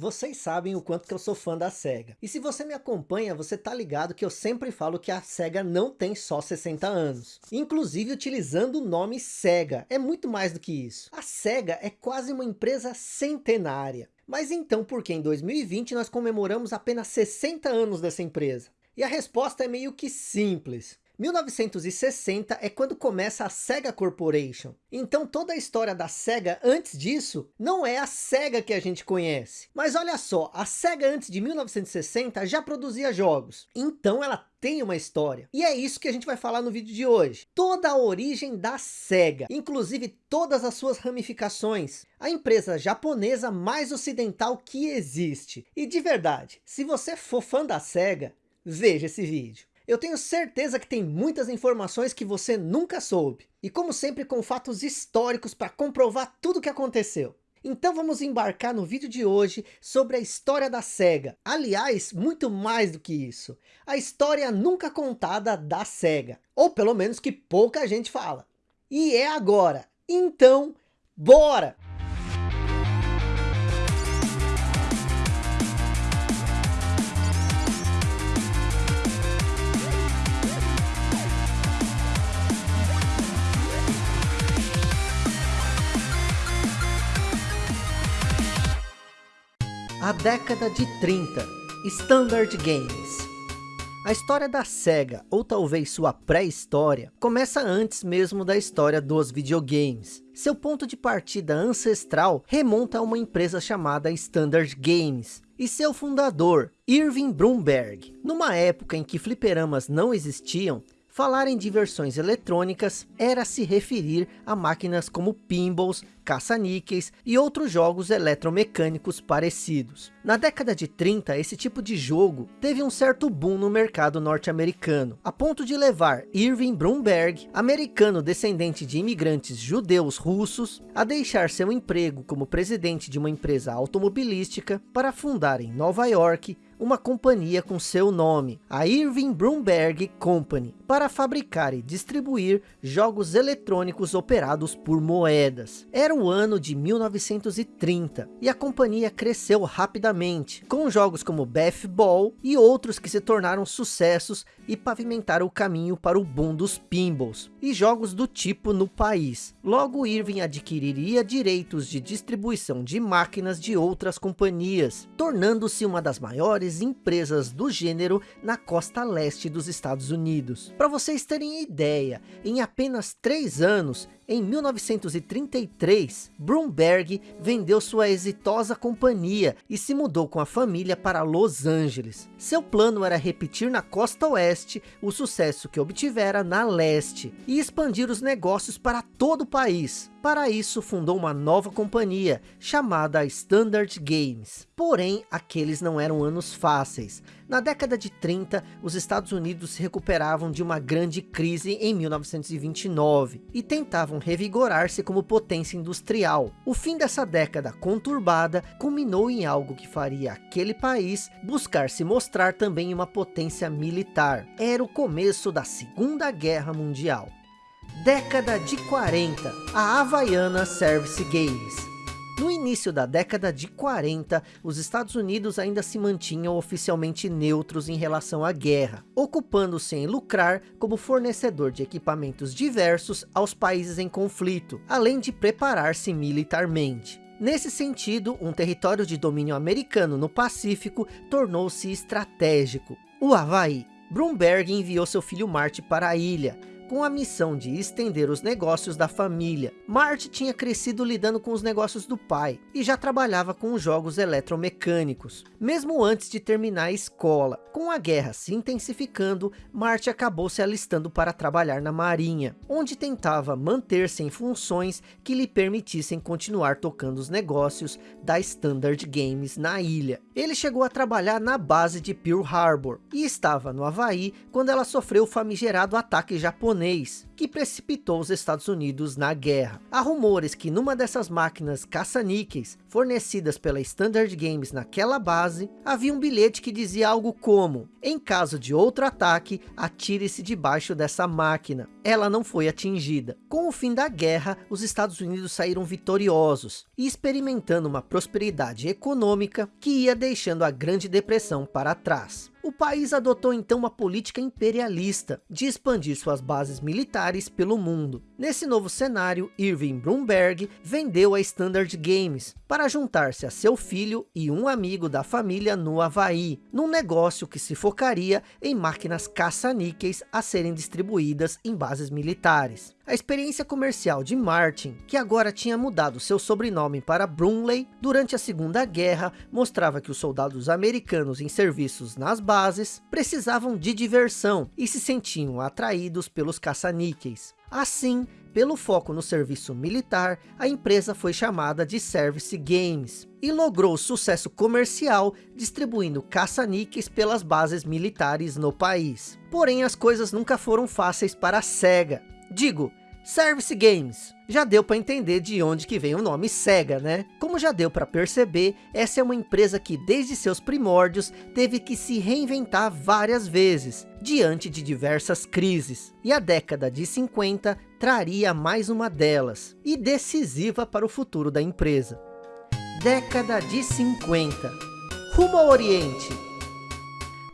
Vocês sabem o quanto que eu sou fã da SEGA. E se você me acompanha, você tá ligado que eu sempre falo que a SEGA não tem só 60 anos. Inclusive utilizando o nome SEGA. É muito mais do que isso. A SEGA é quase uma empresa centenária. Mas então por que em 2020 nós comemoramos apenas 60 anos dessa empresa? E a resposta é meio que simples. 1960 é quando começa a Sega Corporation. Então toda a história da Sega antes disso não é a Sega que a gente conhece. Mas olha só, a Sega antes de 1960 já produzia jogos. Então ela tem uma história. E é isso que a gente vai falar no vídeo de hoje. Toda a origem da SEGA, inclusive todas as suas ramificações. A empresa japonesa mais ocidental que existe. E de verdade, se você for fã da SEGA, veja esse vídeo. Eu tenho certeza que tem muitas informações que você nunca soube. E como sempre com fatos históricos para comprovar tudo o que aconteceu. Então vamos embarcar no vídeo de hoje sobre a história da SEGA. Aliás, muito mais do que isso. A história nunca contada da SEGA. Ou pelo menos que pouca gente fala. E é agora. Então, bora! A década de 30, Standard Games. A história da SEGA, ou talvez sua pré-história, começa antes mesmo da história dos videogames. Seu ponto de partida ancestral remonta a uma empresa chamada Standard Games, e seu fundador, Irving Brumberg. Numa época em que fliperamas não existiam, Falar em diversões eletrônicas era se referir a máquinas como pinballs, caça-níqueis e outros jogos eletromecânicos parecidos. Na década de 30, esse tipo de jogo teve um certo boom no mercado norte-americano, a ponto de levar Irving Brumberg, americano descendente de imigrantes judeus russos, a deixar seu emprego como presidente de uma empresa automobilística para fundar em Nova York uma companhia com seu nome, a Irving Brumberg Company, para fabricar e distribuir jogos eletrônicos operados por moedas. Era o ano de 1930 e a companhia cresceu rapidamente, com jogos como Beth Ball e outros que se tornaram sucessos e pavimentaram o caminho para o boom dos pinballs e jogos do tipo no país. Logo Irving adquiriria direitos de distribuição de máquinas de outras companhias, tornando-se uma das maiores maiores empresas do gênero na costa leste dos Estados Unidos. Para vocês terem ideia, em apenas três anos, em 1933, Brumberg vendeu sua exitosa companhia e se mudou com a família para Los Angeles. Seu plano era repetir na costa oeste o sucesso que obtivera na leste e expandir os negócios para todo o país. Para isso, fundou uma nova companhia, chamada Standard Games. Porém, aqueles não eram anos fáceis. Na década de 30, os Estados Unidos se recuperavam de uma grande crise em 1929 e tentavam revigorar-se como potência industrial. O fim dessa década conturbada culminou em algo que faria aquele país buscar se mostrar também uma potência militar. Era o começo da Segunda Guerra Mundial. Década de 40, a Havaiana Service Games. No início da década de 40, os Estados Unidos ainda se mantinham oficialmente neutros em relação à guerra, ocupando-se em lucrar como fornecedor de equipamentos diversos aos países em conflito, além de preparar-se militarmente. Nesse sentido, um território de domínio americano no Pacífico tornou-se estratégico. O Havaí. Brumberg enviou seu filho Marte para a ilha, com a missão de estender os negócios da família. Marty tinha crescido lidando com os negócios do pai e já trabalhava com jogos eletromecânicos, mesmo antes de terminar a escola. Com a guerra se intensificando, Marty acabou se alistando para trabalhar na marinha, onde tentava manter-se em funções que lhe permitissem continuar tocando os negócios da Standard Games na ilha. Ele chegou a trabalhar na base de Pearl Harbor e estava no Havaí quando ela sofreu o famigerado ataque japonês japonês, que precipitou os Estados Unidos na guerra. Há rumores que numa dessas máquinas caça-níqueis, fornecidas pela Standard Games naquela base, havia um bilhete que dizia algo como, em caso de outro ataque, atire-se debaixo dessa máquina. Ela não foi atingida. Com o fim da guerra, os Estados Unidos saíram vitoriosos e experimentando uma prosperidade econômica que ia deixando a Grande Depressão para trás. O país adotou então uma política imperialista de expandir suas bases militares pelo mundo. Nesse novo cenário, Irving Brumberg vendeu a Standard Games para juntar-se a seu filho e um amigo da família no Havaí, num negócio que se focaria em máquinas caça-níqueis a serem distribuídas em bases militares. A experiência comercial de Martin, que agora tinha mudado seu sobrenome para Brumley, durante a Segunda Guerra, mostrava que os soldados americanos em serviços nas bases precisavam de diversão e se sentiam atraídos pelos caça-níqueis. Assim, pelo foco no serviço militar, a empresa foi chamada de Service Games e logrou sucesso comercial distribuindo caça-níqueis pelas bases militares no país. Porém, as coisas nunca foram fáceis para a SEGA. Digo, Service Games. Já deu para entender de onde que vem o nome SEGA, né? Como já deu para perceber, essa é uma empresa que desde seus primórdios teve que se reinventar várias vezes, diante de diversas crises. E a década de 50 traria mais uma delas, e decisiva para o futuro da empresa. Década de 50. Rumo ao Oriente.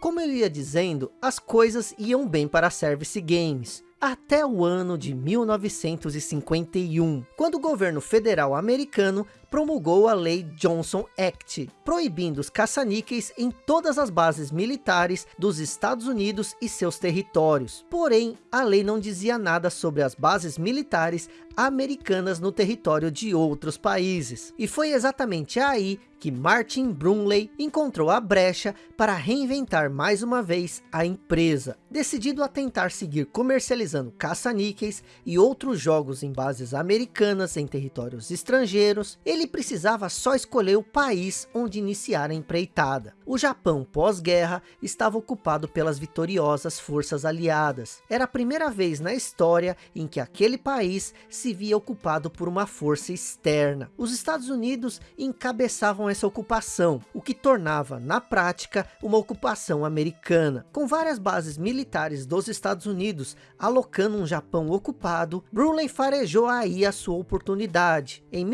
Como eu ia dizendo, as coisas iam bem para a Service Games até o ano de 1951, quando o governo federal americano promulgou a Lei Johnson Act, proibindo os caça-níqueis em todas as bases militares dos Estados Unidos e seus territórios. Porém, a lei não dizia nada sobre as bases militares americanas no território de outros países. E foi exatamente aí que Martin Brumley encontrou a brecha para reinventar mais uma vez a empresa. Decidido a tentar seguir comercializando caça-níqueis e outros jogos em bases americanas em territórios estrangeiros, ele precisava só escolher o país onde iniciar a empreitada. O Japão pós-guerra estava ocupado pelas vitoriosas forças aliadas. Era a primeira vez na história em que aquele país se via ocupado por uma força externa. Os Estados Unidos encabeçavam essa ocupação, o que tornava, na prática, uma ocupação americana. Com várias bases militares dos Estados Unidos alocando um Japão ocupado, Brunley farejou aí a sua oportunidade. Em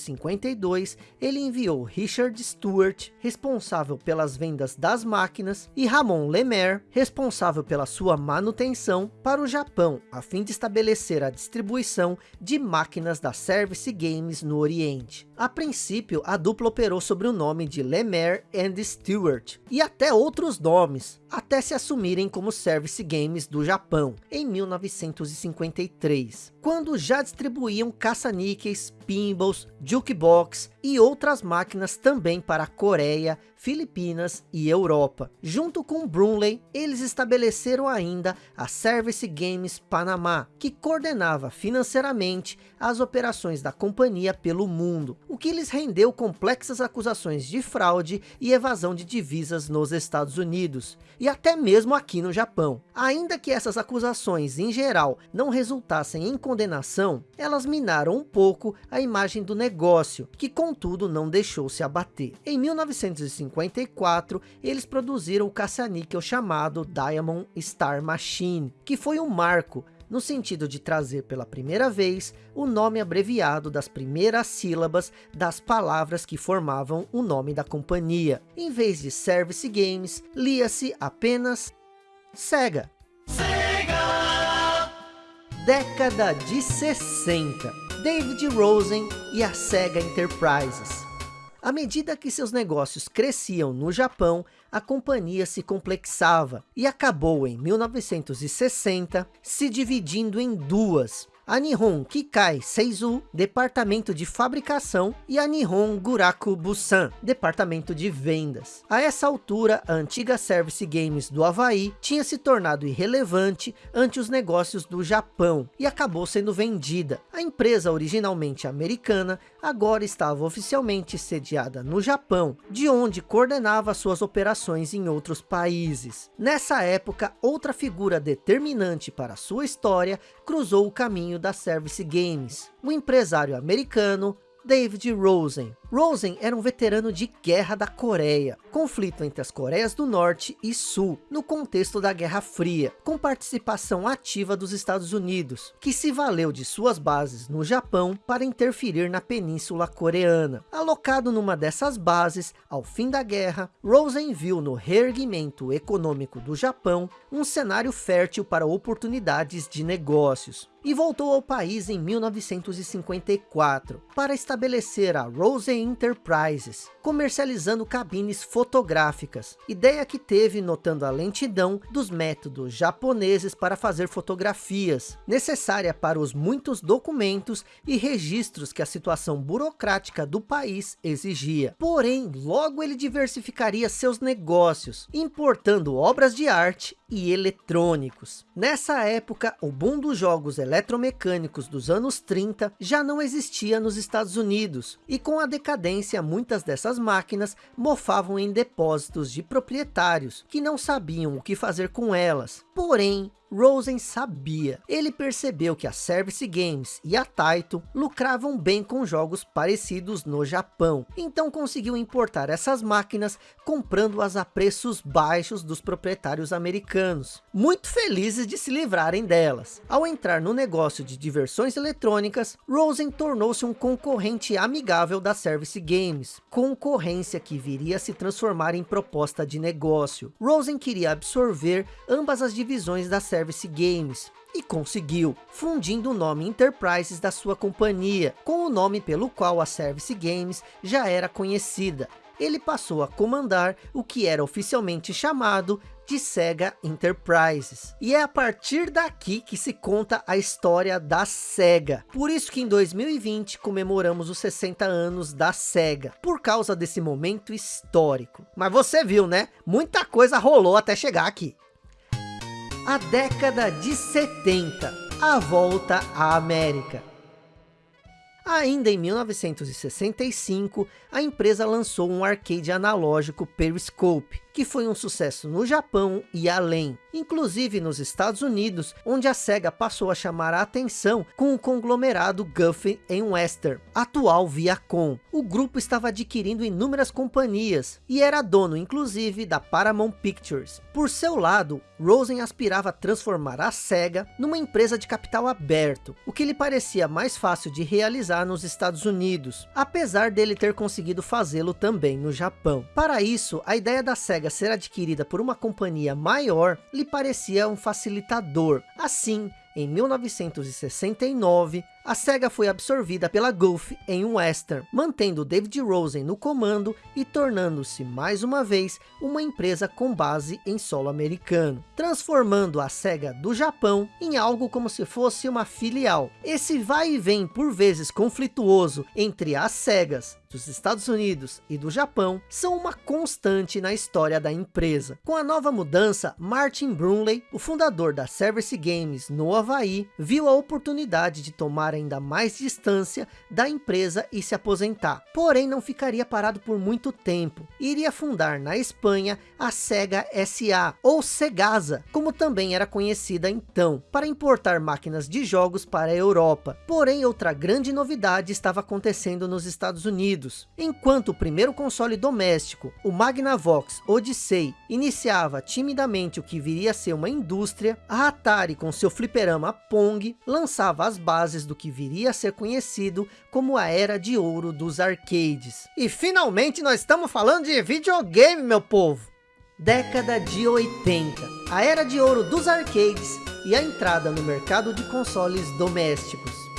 1952, ele enviou Richard Stewart, responsável pelas vendas das máquinas, e Ramon Lemaire, responsável pela sua manutenção, para o Japão, a fim de estabelecer a distribuição de máquinas da Service Games no Oriente. A princípio, a dupla operou sobre o nome de Lemaire and Stewart, e até outros nomes, até se assumirem como Service Games do Japão, em 1953, quando já distribuíam caça-níqueis, pinballs, jukebox e outras máquinas também para a Coreia, Filipinas e Europa. Junto com Brunley, eles estabeleceram ainda a Service Games Panamá, que coordenava financeiramente as operações da companhia pelo mundo, o que lhes rendeu complexas acusações de fraude e evasão de divisas nos Estados Unidos, e até mesmo aqui no Japão. Ainda que essas acusações, em geral, não resultassem em condenação, elas minaram um pouco a imagem do negócio, que contudo não deixou se abater. Em 1954, eles produziram o caça-níquel chamado Diamond Star Machine, que foi um marco no sentido de trazer pela primeira vez o nome abreviado das primeiras sílabas das palavras que formavam o nome da companhia. Em vez de Service Games, lia-se apenas SEGA. Década de 60. David Rosen e a SEGA Enterprises. À medida que seus negócios cresciam no Japão, a companhia se complexava e acabou em 1960 se dividindo em duas, a Nihon Kikai Seizu, departamento de fabricação, e a Nihon Guraku Busan, departamento de vendas. A essa altura, a antiga Service Games do Havaí tinha se tornado irrelevante ante os negócios do Japão e acabou sendo vendida. A empresa originalmente americana agora estava oficialmente sediada no Japão, de onde coordenava suas operações em outros países. Nessa época, outra figura determinante para sua história cruzou o caminho da Service Games, o empresário americano David Rosen. Rosen era um veterano de guerra da Coreia, conflito entre as Coreias do Norte e Sul, no contexto da Guerra Fria, com participação ativa dos Estados Unidos, que se valeu de suas bases no Japão para interferir na Península Coreana. Alocado numa dessas bases, ao fim da guerra, Rosen viu no reerguimento econômico do Japão um cenário fértil para oportunidades de negócios e voltou ao país em 1954 para estabelecer a Rosen Enterprises, comercializando cabines fotográficas, ideia que teve notando a lentidão dos métodos japoneses para fazer fotografias, necessária para os muitos documentos e registros que a situação burocrática do país exigia. Porém, logo ele diversificaria seus negócios, importando obras de arte e eletrônicos. Nessa época, o boom dos jogos eletromecânicos dos anos 30 já não existia nos Estados Unidos, e com a decadência muitas dessas máquinas mofavam em depósitos de proprietários, que não sabiam o que fazer com elas. Porém, Rosen sabia. Ele percebeu que a Service Games e a Taito lucravam bem com jogos parecidos no Japão. Então conseguiu importar essas máquinas, comprando-as a preços baixos dos proprietários americanos. Muito felizes de se livrarem delas. Ao entrar no negócio de diversões eletrônicas, Rosen tornou-se um concorrente amigável da Service Games. Concorrência que viria a se transformar em proposta de negócio. Rosen queria absorver ambas as divisões da Service Service Games, e conseguiu, fundindo o nome Enterprises da sua companhia, com o nome pelo qual a Service Games já era conhecida. Ele passou a comandar o que era oficialmente chamado de Sega Enterprises. E é a partir daqui que se conta a história da Sega. Por isso que em 2020 comemoramos os 60 anos da Sega, por causa desse momento histórico. Mas você viu, né? Muita coisa rolou até chegar aqui a década de 70, a volta à América. Ainda em 1965, a empresa lançou um arcade analógico Periscope, que foi um sucesso no Japão e além, inclusive nos Estados Unidos, onde a SEGA passou a chamar a atenção com o conglomerado Guffey Western, atual Viacom. O grupo estava adquirindo inúmeras companhias e era dono inclusive da Paramount Pictures. Por seu lado, Rosen aspirava transformar a SEGA numa empresa de capital aberto, o que lhe parecia mais fácil de realizar nos Estados Unidos, apesar dele ter conseguido fazê-lo também no Japão. Para isso, a ideia da SEGA ser adquirida por uma companhia maior lhe parecia um facilitador. Assim, em 1969, a SEGA foi absorvida pela Gulf em um western, mantendo David Rosen no comando e tornando-se mais uma vez uma empresa com base em solo americano, transformando a SEGA do Japão em algo como se fosse uma filial. Esse vai e vem por vezes conflituoso entre as SEGAs dos Estados Unidos e do Japão são uma constante na história da empresa. Com a nova mudança, Martin Brunley, o fundador da Service Games no Havaí, viu a oportunidade de tomar ainda mais distância da empresa e se aposentar. Porém, não ficaria parado por muito tempo. Iria fundar na Espanha a Sega SA, ou Segasa, como também era conhecida então, para importar máquinas de jogos para a Europa. Porém, outra grande novidade estava acontecendo nos Estados Unidos. Enquanto o primeiro console doméstico, o Magnavox Odyssey, iniciava timidamente o que viria a ser uma indústria, a Atari com seu fliperama Pong lançava as bases do que viria a ser conhecido como a era de ouro dos arcades. E finalmente nós estamos falando de videogame, meu povo! Década de 80, a era de ouro dos arcades e a entrada no mercado de consoles domésticos.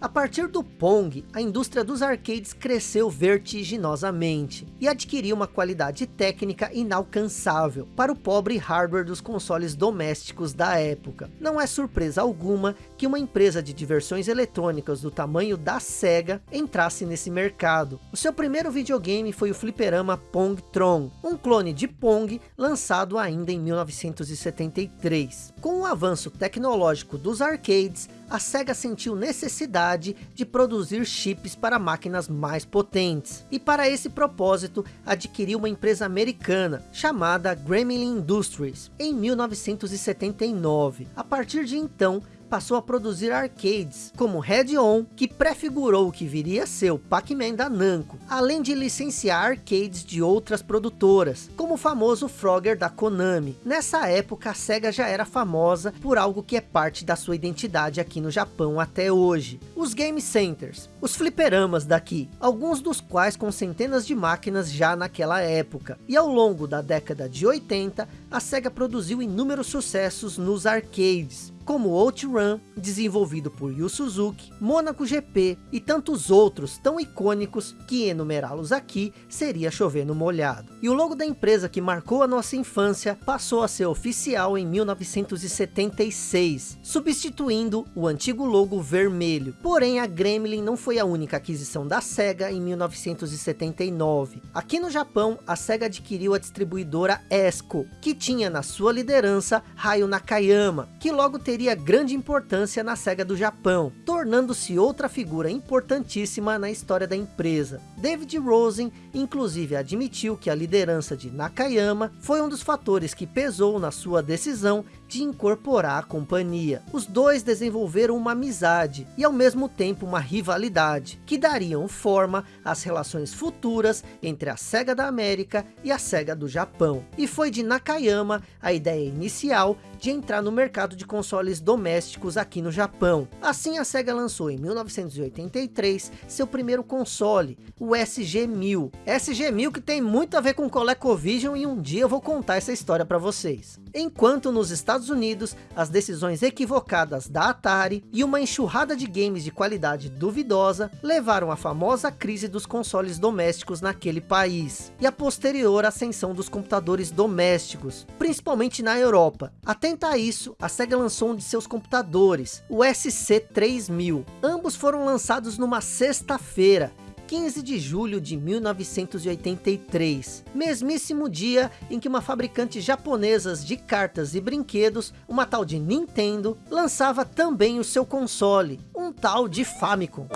A partir do Pong, a indústria dos arcades cresceu vertiginosamente e adquiriu uma qualidade técnica inalcançável para o pobre hardware dos consoles domésticos da época. Não é surpresa alguma que uma empresa de diversões eletrônicas do tamanho da Sega entrasse nesse mercado. O seu primeiro videogame foi o fliperama Pongtron, um clone de Pong lançado ainda em 1973. Com o avanço tecnológico dos arcades, a SEGA sentiu necessidade capacidade de produzir chips para máquinas mais potentes. E para esse propósito, adquiriu uma empresa americana, chamada Gremlin Industries, em 1979. A partir de então, passou a produzir arcades, como Red-On, que prefigurou o que viria a ser o Pac-Man da Namco, além de licenciar arcades de outras produtoras, como o famoso Frogger da Konami. Nessa época, a SEGA já era famosa por algo que é parte da sua identidade aqui no Japão até hoje. Os Game Centers, os fliperamas daqui, alguns dos quais com centenas de máquinas já naquela época. E ao longo da década de 80, a SEGA produziu inúmeros sucessos nos arcades, como OutRun, desenvolvido por Yu Suzuki, Monaco GP e tantos outros tão icônicos que enumerá-los aqui seria chover no molhado. E o logo da empresa que marcou a nossa infância passou a ser oficial em 1976, substituindo o antigo logo vermelho. Porém a Gremlin não foi a única aquisição da SEGA em 1979. Aqui no Japão, a SEGA adquiriu a distribuidora ESCO, que tinha na sua liderança Hayo Nakayama, que logo teria teria grande importância na SEGA do Japão, tornando-se outra figura importantíssima na história da empresa. David Rosen, inclusive, admitiu que a liderança de Nakayama foi um dos fatores que pesou na sua decisão de incorporar a companhia. Os dois desenvolveram uma amizade e ao mesmo tempo uma rivalidade, que dariam forma às relações futuras entre a SEGA da América e a SEGA do Japão. E foi de Nakayama a ideia inicial de entrar no mercado de consoles domésticos aqui no Japão. Assim a SEGA lançou em 1983 seu primeiro console, o SG-1000. SG-1000 que tem muito a ver com ColecoVision e um dia eu vou contar essa história para vocês. Enquanto nos Estados Unidos, as decisões equivocadas da Atari e uma enxurrada de games de qualidade duvidosa levaram à famosa crise dos consoles domésticos naquele país e a posterior ascensão dos computadores domésticos, principalmente na Europa. Atenta a isso, a SEGA lançou um de seus computadores, o SC-3000. Ambos foram lançados numa sexta-feira 15 de julho de 1983, mesmíssimo dia em que uma fabricante japonesa de cartas e brinquedos, uma tal de Nintendo, lançava também o seu console, um tal de Famicom.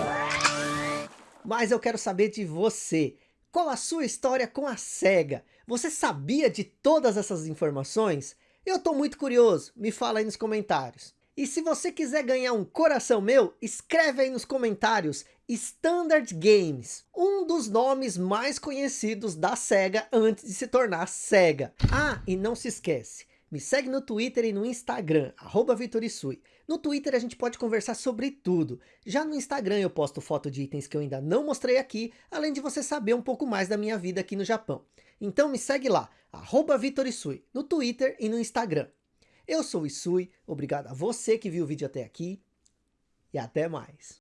Mas eu quero saber de você, qual a sua história com a SEGA? Você sabia de todas essas informações? Eu estou muito curioso, me fala aí nos comentários. E se você quiser ganhar um coração meu, escreve aí nos comentários Standard Games, um dos nomes mais conhecidos da SEGA antes de se tornar SEGA. Ah, e não se esquece, me segue no Twitter e no Instagram, arroba Vitorisui. No Twitter a gente pode conversar sobre tudo. Já no Instagram eu posto foto de itens que eu ainda não mostrei aqui, além de você saber um pouco mais da minha vida aqui no Japão. Então me segue lá, arroba Vitorisui, no Twitter e no Instagram. Eu sou o Isui, obrigado a você que viu o vídeo até aqui e até mais.